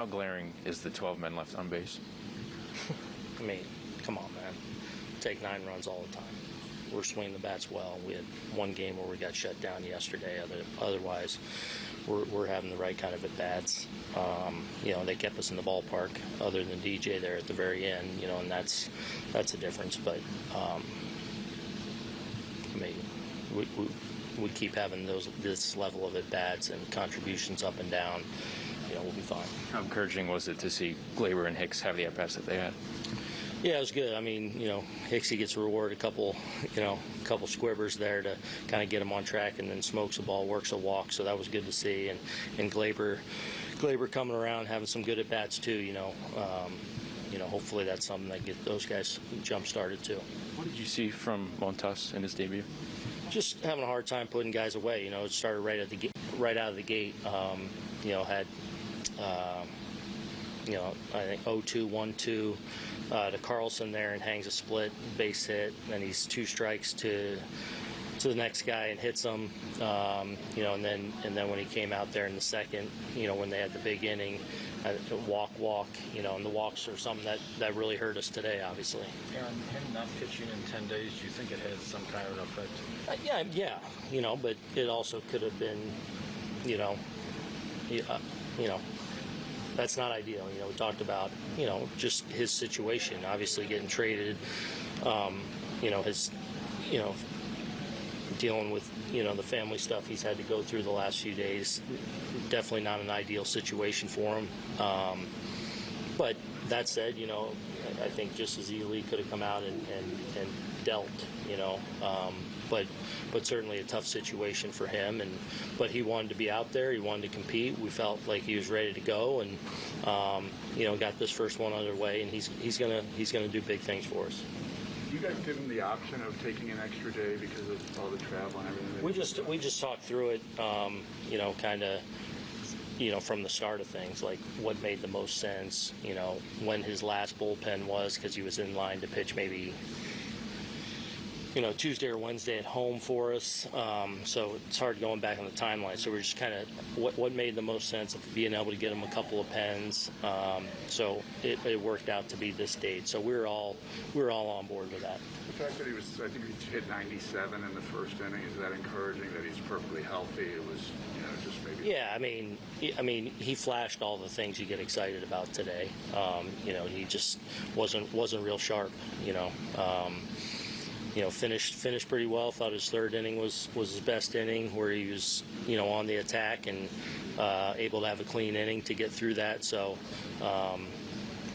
How glaring is the 12 men left on base? I mean, come on, man. Take nine runs all the time. We're swinging the bats well. We had one game where we got shut down yesterday. Other, otherwise, we're, we're having the right kind of at bats. Um, you know, they kept us in the ballpark. Other than DJ there at the very end, you know, and that's that's a difference. But um, I mean, we, we, we keep having those this level of at bats and contributions up and down. We'll be fine. How encouraging was it to see Gleyber and Hicks have the at bats that they had? Yeah, it was good. I mean, you know, Hicksy gets a reward, a couple, you know, a couple squibbers there to kind of get him on track, and then smokes a ball, works a walk. So that was good to see. And and Gleyber, Gleyber coming around, having some good at bats too. You know, um, you know, hopefully that's something that get those guys jump started too. What did you see from Montas in his debut? Just having a hard time putting guys away. You know, it started right at the right out of the gate. Um, you know, had. Um, you know, I think 0-2, 1-2 uh, to Carlson there and hangs a split base hit. Then he's two strikes to to the next guy and hits him. Um, you know, and then and then when he came out there in the second, you know, when they had the big inning, uh, walk, walk. You know, and the walks are something that that really hurt us today, obviously. Aaron, him not pitching in 10 days, do you think it has some kind of an effect? Uh, yeah, yeah, you know, but it also could have been, you know, yeah, uh, you know, that's not ideal. You know, we talked about, you know, just his situation, obviously getting traded, um, you know, his, you know, dealing with, you know, the family stuff he's had to go through the last few days. Definitely not an ideal situation for him. Um, but that said, you know, I I think just as easily could have come out and, and, and dealt, you know. Um, but but certainly a tough situation for him. And but he wanted to be out there. He wanted to compete. We felt like he was ready to go, and um, you know, got this first one underway. And he's he's gonna he's gonna do big things for us. You guys give him the option of taking an extra day because of all the travel and everything? We just we just talked through it, um, you know, kind of, you know, from the start of things, like what made the most sense, you know, when his last bullpen was, because he was in line to pitch maybe, you know, Tuesday or Wednesday at home for us. Um, so it's hard going back on the timeline. So we're just kind of what what made the most sense of being able to get him a couple of pens. Um, so it, it worked out to be this date. So we were all we were all on board with that. The fact that he was, I think he hit 97 in the first inning, is that encouraging that he's perfectly healthy? It was, you know, just maybe. Yeah, I mean, he- I mean, he flashed all the things you get excited about today. Um, you know, he just wasn't wasn't real sharp. You know, um, you know, finished finished pretty well. Thought his third inning was was his best inning, where he was you know on the attack and uh, able to have a clean inning to get through that. So, um,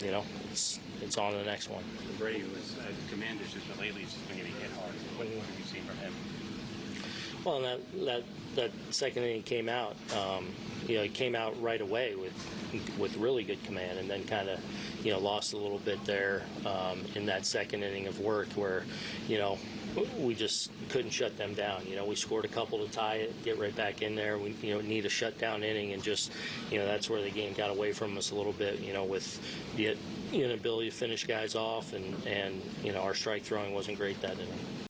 you know, it's it's on to the next one. Brady was uh, commanders but lately he's just been getting hit hard. What, what have you seen from him? Well, that that that second inning came out. Um, you know, he came out right away with with really good command, and then kind of you know lost a little bit there um, in that second inning of work where you know we just couldn't shut them down. You know, we scored a couple to tie it, get right back in there. We you know need a shutdown inning, and just you know that's where the game got away from us a little bit. You know, with the inability to finish guys off, and and you know our strike throwing wasn't great that inning.